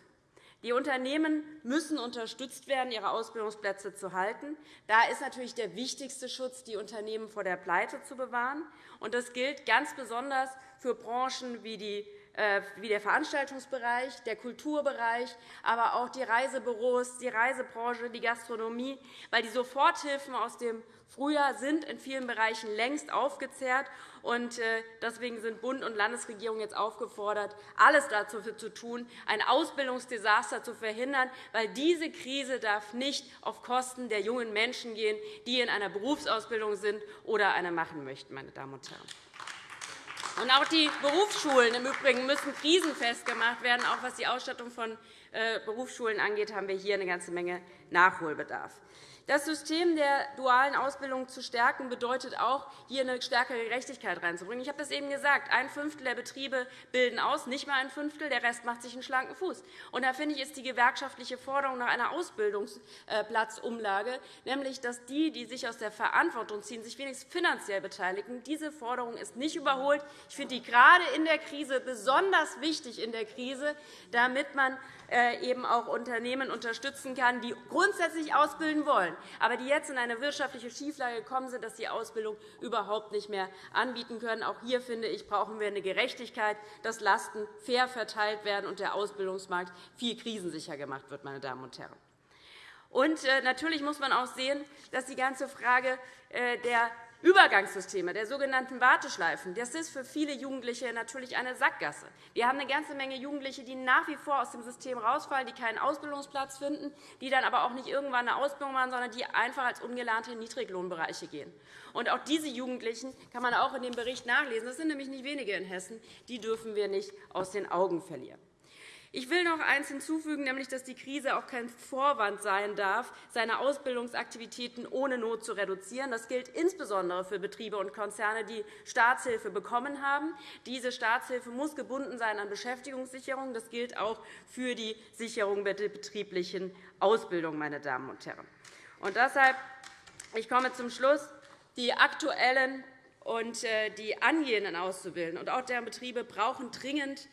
Die Unternehmen müssen unterstützt werden, ihre Ausbildungsplätze zu halten. Da ist natürlich der wichtigste Schutz, die Unternehmen vor der Pleite zu bewahren. Das gilt ganz besonders für Branchen wie die äh, wie der Veranstaltungsbereich, der Kulturbereich, aber auch die Reisebüros, die Reisebranche, die Gastronomie, weil die Soforthilfen aus dem Frühjahr sind in vielen Bereichen längst aufgezehrt. Und äh, deswegen sind Bund und Landesregierung jetzt aufgefordert, alles dafür zu tun, ein Ausbildungsdesaster zu verhindern, weil diese Krise darf nicht auf Kosten der jungen Menschen gehen, die in einer Berufsausbildung sind oder eine machen möchten. Meine Damen und Herren. Und auch die Berufsschulen im Übrigen müssen krisenfest gemacht werden. Auch was die Ausstattung von äh, Berufsschulen angeht, haben wir hier eine ganze Menge Nachholbedarf. Das System der dualen Ausbildung zu stärken, bedeutet auch, hier eine stärkere Gerechtigkeit reinzubringen. Ich habe das eben gesagt. Ein Fünftel der Betriebe bilden aus, nicht mal ein Fünftel. Der Rest macht sich einen schlanken Fuß. Und da finde ich, ist die gewerkschaftliche Forderung nach einer Ausbildungsplatzumlage, nämlich dass die, die sich aus der Verantwortung ziehen, sich wenigstens finanziell beteiligen. Diese Forderung ist nicht überholt. Ich finde die gerade in der Krise besonders wichtig in der Krise, damit man äh, eben auch Unternehmen unterstützen kann, die grundsätzlich ausbilden wollen, aber die jetzt in eine wirtschaftliche Schieflage gekommen sind, dass sie Ausbildung überhaupt nicht mehr anbieten können. Auch hier, finde ich, brauchen wir eine Gerechtigkeit, dass Lasten fair verteilt werden und der Ausbildungsmarkt viel krisensicher gemacht wird. Meine Damen und Herren. Und äh, natürlich muss man auch sehen, dass die ganze Frage äh, der Übergangssysteme, der sogenannten Warteschleifen, das ist für viele Jugendliche natürlich eine Sackgasse. Wir haben eine ganze Menge Jugendliche, die nach wie vor aus dem System rausfallen, die keinen Ausbildungsplatz finden, die dann aber auch nicht irgendwann eine Ausbildung machen, sondern die einfach als Ungelernte in Niedriglohnbereiche gehen. Und auch diese Jugendlichen kann man auch in dem Bericht nachlesen. Das sind nämlich nicht wenige in Hessen. Die dürfen wir nicht aus den Augen verlieren. Ich will noch eines hinzufügen, nämlich dass die Krise auch kein Vorwand sein darf, seine Ausbildungsaktivitäten ohne Not zu reduzieren. Das gilt insbesondere für Betriebe und Konzerne, die Staatshilfe bekommen haben. Diese Staatshilfe muss gebunden sein an Beschäftigungssicherung. Das gilt auch für die Sicherung der betrieblichen Ausbildung. Meine Damen und Herren. Und deshalb, ich komme zum Schluss. Die aktuellen und äh, die angehenden Auszubildenden und auch deren Betriebe brauchen dringend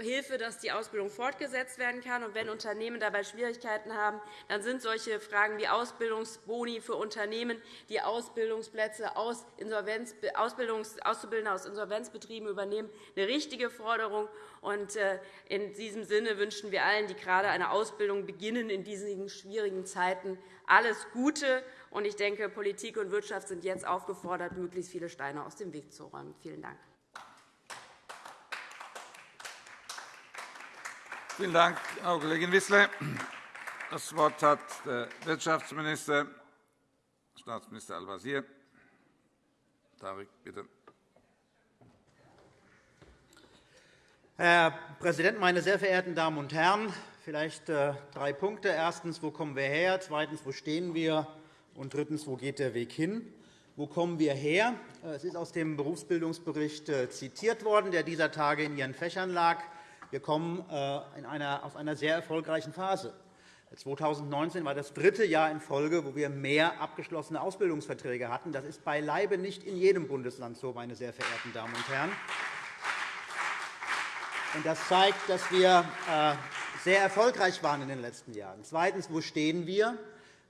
Hilfe, dass die Ausbildung fortgesetzt werden kann. Und wenn Unternehmen dabei Schwierigkeiten haben, dann sind solche Fragen wie Ausbildungsboni für Unternehmen, die Ausbildungsplätze aus Insolvenz, Ausbildungs, Auszubildende aus Insolvenzbetrieben übernehmen, eine richtige Forderung. Und äh, in diesem Sinne wünschen wir allen, die gerade eine Ausbildung beginnen in diesen schwierigen Zeiten, alles Gute. Und ich denke, Politik und Wirtschaft sind jetzt aufgefordert, möglichst viele Steine aus dem Weg zu räumen. Vielen Dank. Vielen Dank, Frau Kollegin Wissler. Das Wort hat der Wirtschaftsminister, Staatsminister Al-Wazir. Tarek, bitte. Herr Präsident, meine sehr verehrten Damen und Herren! Vielleicht äh, drei Punkte. Erstens, wo kommen wir her? Zweitens, wo stehen wir? Und drittens, wo geht der Weg hin? Wo kommen wir her? Äh, es ist aus dem Berufsbildungsbericht äh, zitiert worden, der dieser Tage in Ihren Fächern lag. Wir kommen äh, in einer, aus einer sehr erfolgreichen Phase. 2019 war das dritte Jahr in Folge, wo wir mehr abgeschlossene Ausbildungsverträge hatten. Das ist beileibe nicht in jedem Bundesland so, meine sehr verehrten Damen und Herren. Das zeigt, dass wir äh, sehr erfolgreich waren in den letzten Jahren. Zweitens. Wo stehen wir?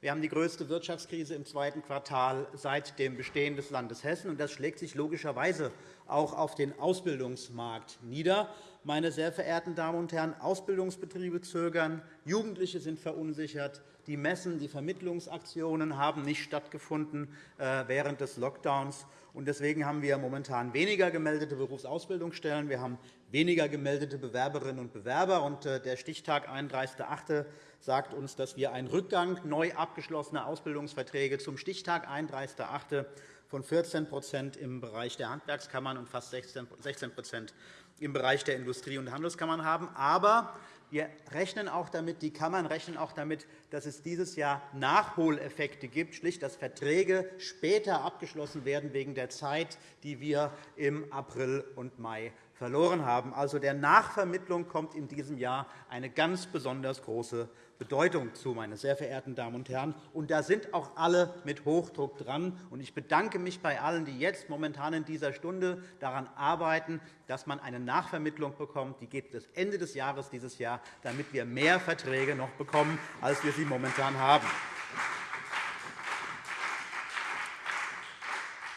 Wir haben die größte Wirtschaftskrise im zweiten Quartal seit dem Bestehen des Landes Hessen. Das schlägt sich logischerweise auch auf den Ausbildungsmarkt nieder. Meine sehr verehrten Damen und Herren, Ausbildungsbetriebe zögern, Jugendliche sind verunsichert, die Messen, die Vermittlungsaktionen haben nicht stattgefunden äh, während des Lockdowns. Deswegen haben wir momentan weniger gemeldete Berufsausbildungsstellen. Wir haben weniger gemeldete Bewerberinnen und Bewerber. Äh, der Stichtag 31.08. sagt uns, dass wir einen Rückgang neu abgeschlossener Ausbildungsverträge zum Stichtag 31.08. von 14% im Bereich der Handwerkskammern und fast 16% im Bereich der Industrie- und Handelskammern haben. Aber wir rechnen auch damit, die Kammern rechnen auch damit, dass es dieses Jahr Nachholeffekte gibt, schlicht, dass Verträge später abgeschlossen werden wegen der Zeit, die wir im April und Mai verloren haben. Also der Nachvermittlung kommt in diesem Jahr eine ganz besonders große Bedeutung zu, meine sehr verehrten Damen und Herren. Und da sind auch alle mit Hochdruck dran. Ich bedanke mich bei allen, die jetzt momentan in dieser Stunde daran arbeiten, dass man eine Nachvermittlung bekommt. Die geht bis Ende des Jahres dieses Jahr, damit wir mehr Verträge noch bekommen, als wir sie momentan haben.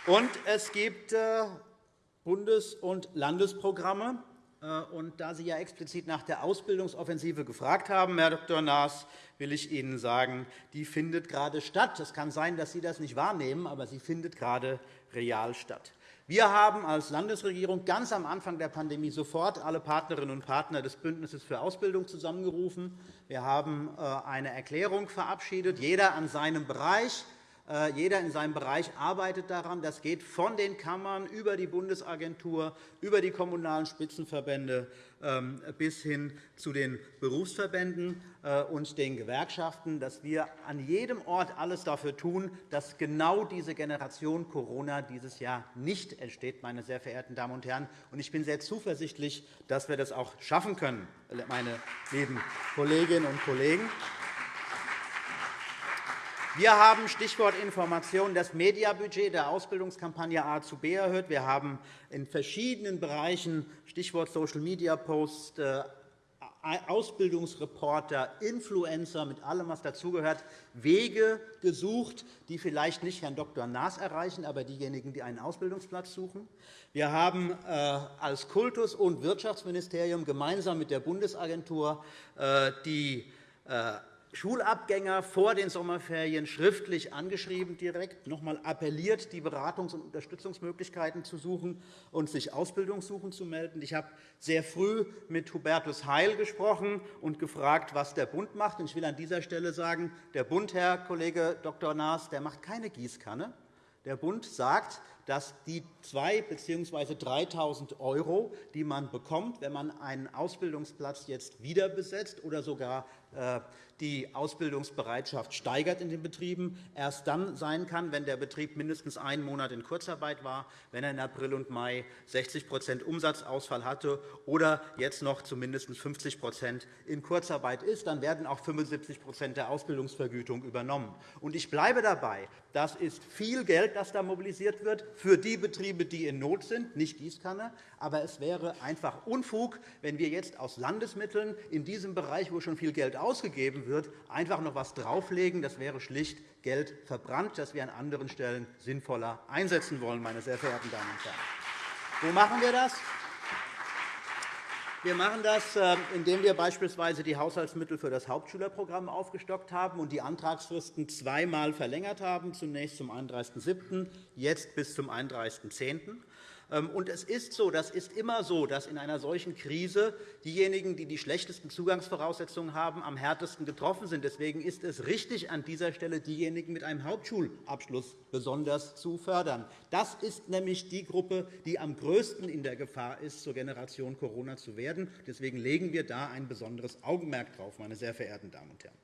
Und es gibt äh, Bundes- und Landesprogramme. Äh, und da Sie ja explizit nach der Ausbildungsoffensive gefragt haben, Herr Dr. Naas, will ich Ihnen sagen, die findet gerade statt. Es kann sein, dass Sie das nicht wahrnehmen, aber sie findet gerade real statt. Wir haben als Landesregierung ganz am Anfang der Pandemie sofort alle Partnerinnen und Partner des Bündnisses für Ausbildung zusammengerufen. Wir haben äh, eine Erklärung verabschiedet, jeder an seinem Bereich. Äh, jeder in seinem Bereich arbeitet daran. Das geht von den Kammern über die Bundesagentur, über die Kommunalen Spitzenverbände ähm, bis hin zu den Berufsverbänden äh, und den Gewerkschaften, dass wir an jedem Ort alles dafür tun, dass genau diese Generation Corona dieses Jahr nicht entsteht, meine sehr verehrten Damen und Herren. Ich bin sehr zuversichtlich, dass wir das auch schaffen können, meine lieben Kolleginnen und Kollegen. Wir haben Stichwort Information das Mediabudget der Ausbildungskampagne A zu B erhöht. Wir haben in verschiedenen Bereichen Stichwort Social Media Post äh, Ausbildungsreporter, Influencer, mit allem, was dazugehört, Wege gesucht, die vielleicht nicht Herrn Dr. Naas erreichen, aber diejenigen, die einen Ausbildungsplatz suchen. Wir haben äh, als Kultus- und Wirtschaftsministerium gemeinsam mit der Bundesagentur äh, die Schulabgänger vor den Sommerferien schriftlich angeschrieben, direkt noch einmal appelliert, die Beratungs- und Unterstützungsmöglichkeiten zu suchen und sich Ausbildungssuchen zu melden. Ich habe sehr früh mit Hubertus Heil gesprochen und gefragt, was der Bund macht. Ich will an dieser Stelle sagen, der Bund, Herr Kollege Dr. Naas, der macht keine Gießkanne. Der Bund sagt, dass die 2.000 bzw. 3.000 €, die man bekommt, wenn man einen Ausbildungsplatz jetzt wieder besetzt oder sogar äh, die Ausbildungsbereitschaft steigert in den Betrieben, erst dann sein kann, wenn der Betrieb mindestens einen Monat in Kurzarbeit war, wenn er in April und Mai 60% Umsatzausfall hatte oder jetzt noch zu mindestens 50% in Kurzarbeit ist. Dann werden auch 75% der Ausbildungsvergütung übernommen. Ich bleibe dabei. Das ist viel Geld, das da mobilisiert wird für die Betriebe, die in Not sind, nicht Gießkanne. Aber es wäre einfach Unfug, wenn wir jetzt aus Landesmitteln in diesem Bereich, wo schon viel Geld ausgegeben wird, einfach noch etwas drauflegen. Das wäre schlicht Geld verbrannt, das wir an anderen Stellen sinnvoller einsetzen wollen, meine sehr verehrten Damen und Herren. Wo machen wir das? Wir machen das, ähm, indem wir beispielsweise die Haushaltsmittel für das Hauptschülerprogramm aufgestockt haben und die Antragsfristen zweimal verlängert haben, zunächst zum 31.07., jetzt bis zum 31.10. Ähm, und es ist so, das ist immer so, dass in einer solchen Krise diejenigen, die die schlechtesten Zugangsvoraussetzungen haben, am härtesten getroffen sind. Deswegen ist es richtig, an dieser Stelle diejenigen mit einem Hauptschulabschluss besonders zu fördern. Das ist nämlich die Gruppe, die am größten in der Gefahr ist, zur Generation Corona zu werden. Deswegen legen wir da ein besonderes Augenmerk drauf, meine sehr verehrten Damen und Herren.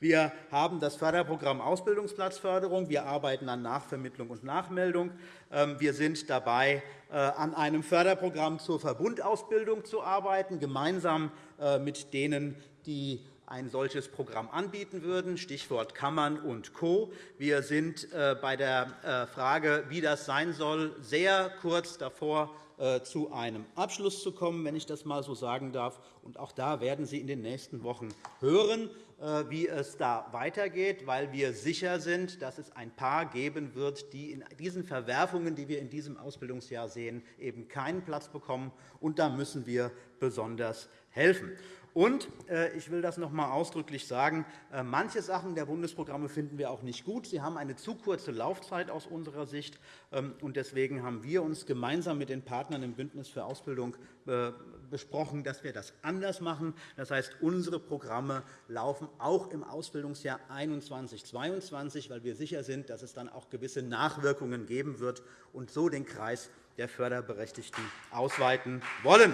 Wir haben das Förderprogramm Ausbildungsplatzförderung. Wir arbeiten an Nachvermittlung und Nachmeldung. Ähm, wir sind dabei, äh, an einem Förderprogramm zur Verbundausbildung zu arbeiten, gemeinsam äh, mit denen, die ein solches Programm anbieten würden, Stichwort Kammern und Co. Wir sind äh, bei der Frage, wie das sein soll, sehr kurz davor, zu einem Abschluss zu kommen, wenn ich das einmal so sagen darf. Und auch da werden Sie in den nächsten Wochen hören, äh, wie es da weitergeht, weil wir sicher sind, dass es ein paar geben wird, die in diesen Verwerfungen, die wir in diesem Ausbildungsjahr sehen, eben keinen Platz bekommen. Und da müssen wir besonders helfen. Und äh, ich will das noch einmal ausdrücklich sagen. Äh, manche Sachen der Bundesprogramme finden wir auch nicht gut. Sie haben eine zu kurze Laufzeit aus unserer Sicht. Ähm, deswegen haben wir uns gemeinsam mit den Partnern im Bündnis für Ausbildung äh, besprochen, dass wir das anders machen. Das heißt, unsere Programme laufen auch im Ausbildungsjahr 2021-2022, weil wir sicher sind, dass es dann auch gewisse Nachwirkungen geben wird und so den Kreis der Förderberechtigten ausweiten wollen.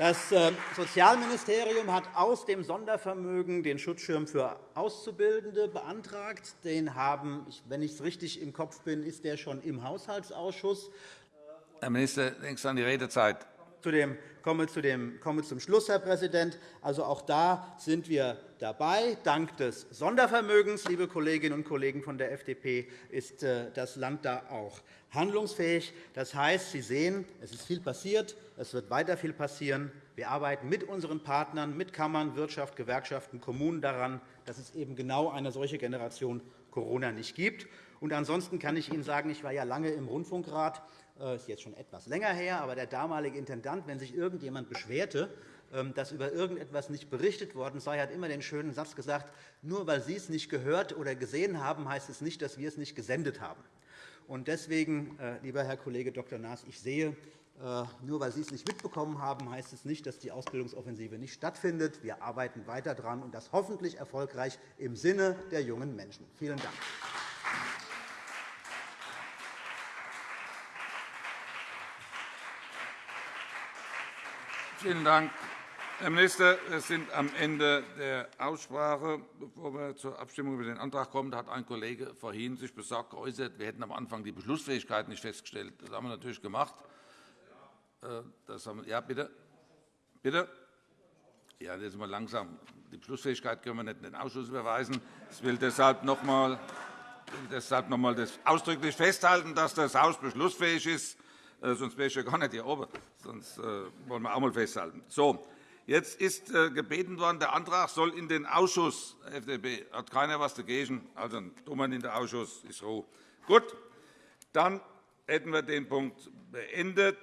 Das ähm, Sozialministerium hat aus dem Sondervermögen den Schutzschirm für Auszubildende beantragt. Den haben, wenn ich es richtig im Kopf bin, ist der schon im Haushaltsausschuss. Herr Minister, denkst an die Redezeit. Zu dem, komme, zu dem, komme zum Schluss, Herr Präsident. Also auch da sind wir dabei. Dank des Sondervermögens, liebe Kolleginnen und Kollegen von der FDP, ist äh, das Land da auch handlungsfähig. Das heißt, Sie sehen, es ist viel passiert. Es wird weiter viel passieren. Wir arbeiten mit unseren Partnern, mit Kammern, Wirtschaft, Gewerkschaften, Kommunen daran, dass es eben genau eine solche Generation Corona nicht gibt. Und ansonsten kann ich Ihnen sagen, ich war ja lange im Rundfunkrat. Das äh, ist jetzt schon etwas länger her, aber der damalige Intendant, wenn sich irgendjemand beschwerte, ähm, dass über irgendetwas nicht berichtet worden sei, hat immer den schönen Satz gesagt, nur weil Sie es nicht gehört oder gesehen haben, heißt es nicht, dass wir es nicht gesendet haben. Deswegen, äh, lieber Herr Kollege Dr. Naas, ich sehe, äh, nur weil Sie es nicht mitbekommen haben, heißt es nicht, dass die Ausbildungsoffensive nicht stattfindet. Wir arbeiten weiter daran, und das hoffentlich erfolgreich im Sinne der jungen Menschen. Vielen Dank. Vielen Dank, Herr Minister. Wir sind am Ende der Aussprache. Bevor wir zur Abstimmung über den Antrag kommen, hat ein Kollege vorhin sich besorgt geäußert, wir hätten am Anfang die Beschlussfähigkeit nicht festgestellt. Das haben wir natürlich gemacht. Äh, das haben, ja, bitte. Bitte? Ja, jetzt mal langsam. Die Beschlussfähigkeit können wir nicht in den Ausschuss überweisen. Ich will deshalb noch einmal, deshalb noch einmal das ausdrücklich festhalten, dass das Haus beschlussfähig ist. Äh, sonst wäre ich ja gar nicht hier oben. Sonst äh, wollen wir auch einmal festhalten. So, jetzt ist gebeten worden, der Antrag soll in den Ausschuss. FDP hat keiner etwas dagegen. Also tun wir in den Ausschuss. Ist Ruhe. Gut, dann hätten wir den Punkt beendet.